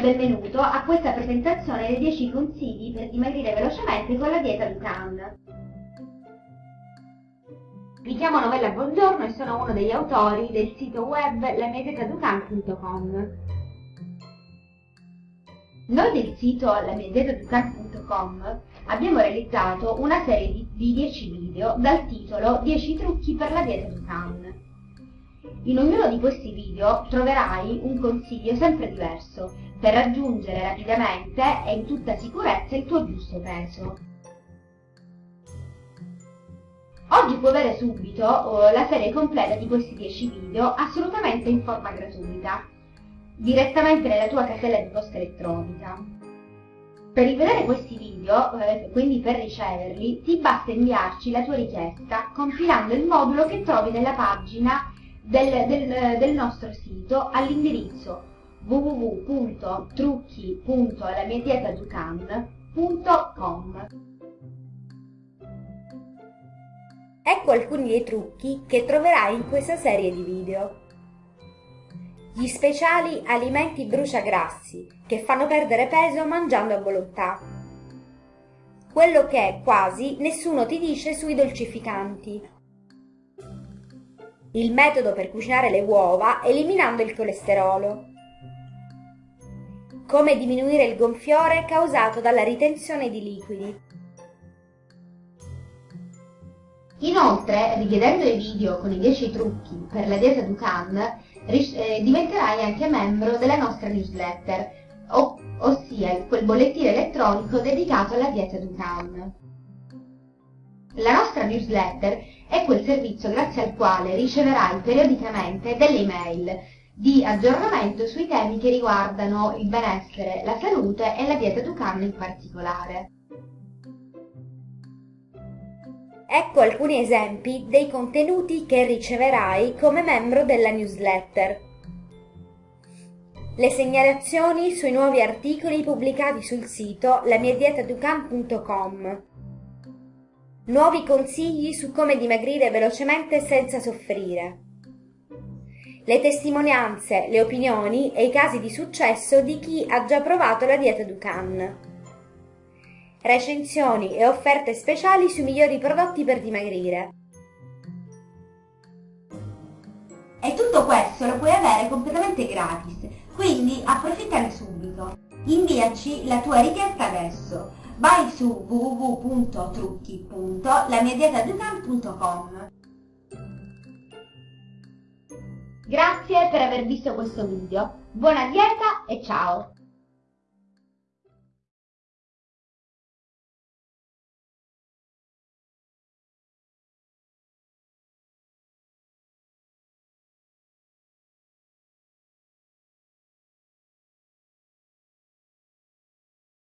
Benvenuto a questa presentazione dei 10 consigli per dimagrire velocemente con la dieta Dukan. Mi chiamo Novella Buongiorno e sono uno degli autori del sito web lamiadietaducan.com. Noi del sito lamiadietaducan.com abbiamo realizzato una serie di 10 video dal titolo 10 trucchi per la dieta Dukan. In ognuno di questi video troverai un consiglio sempre diverso per raggiungere rapidamente e in tutta sicurezza il tuo giusto peso. Oggi puoi avere subito la serie completa di questi 10 video assolutamente in forma gratuita, direttamente nella tua casella di posta elettronica. Per rivedere questi video, eh, quindi per riceverli, ti basta inviarci la tua richiesta compilando il modulo che trovi nella pagina del, del, del nostro sito all'indirizzo www.trucchi.lamiadietaducan.com Ecco alcuni dei trucchi che troverai in questa serie di video. Gli speciali alimenti bruciagrassi che fanno perdere peso mangiando a volontà. Quello che quasi nessuno ti dice sui dolcificanti il metodo per cucinare le uova eliminando il colesterolo. Come diminuire il gonfiore causato dalla ritenzione di liquidi. Inoltre, richiedendo i video con i 10 trucchi per la dieta Dukan, eh, diventerai anche membro della nostra newsletter, ossia quel bollettino elettronico dedicato alla dieta Dukan. La nostra newsletter è quel servizio grazie al quale riceverai periodicamente delle email di aggiornamento sui temi che riguardano il benessere, la salute e la dieta Ducan in particolare. Ecco alcuni esempi dei contenuti che riceverai come membro della newsletter. Le segnalazioni sui nuovi articoli pubblicati sul sito lamiadietaducan.com Nuovi consigli su come dimagrire velocemente senza soffrire. Le testimonianze, le opinioni e i casi di successo di chi ha già provato la dieta Dukan. Recensioni e offerte speciali sui migliori prodotti per dimagrire. E tutto questo lo puoi avere completamente gratis, quindi approfittane subito. Inviaci la tua richiesta adesso vai su www.trucchi.lamiadietaducan.com Grazie per aver visto questo video, buona dieta e ciao!